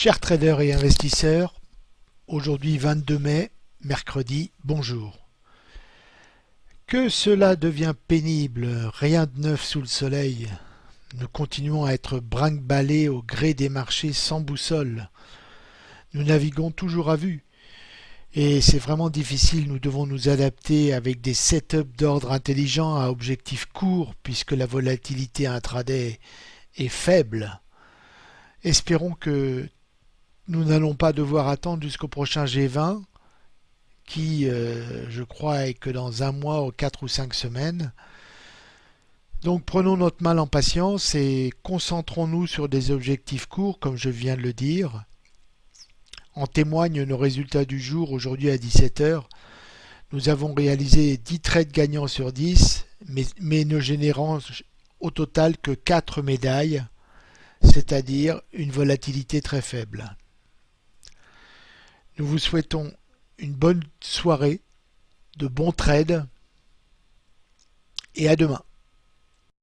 Chers traders et investisseurs, aujourd'hui 22 mai, mercredi, bonjour. Que cela devient pénible, rien de neuf sous le soleil. Nous continuons à être brinque-ballés au gré des marchés sans boussole. Nous naviguons toujours à vue. Et c'est vraiment difficile, nous devons nous adapter avec des setups d'ordre intelligent à objectifs courts puisque la volatilité intraday est faible. Espérons que nous n'allons pas devoir attendre jusqu'au prochain G20 qui, euh, je crois, est que dans un mois ou quatre ou cinq semaines. Donc prenons notre mal en patience et concentrons-nous sur des objectifs courts, comme je viens de le dire. En témoignent nos résultats du jour aujourd'hui à 17h. Nous avons réalisé 10 trades gagnants sur 10, mais, mais ne générant au total que 4 médailles, c'est-à-dire une volatilité très faible. Nous vous souhaitons une bonne soirée, de bons trades et à demain.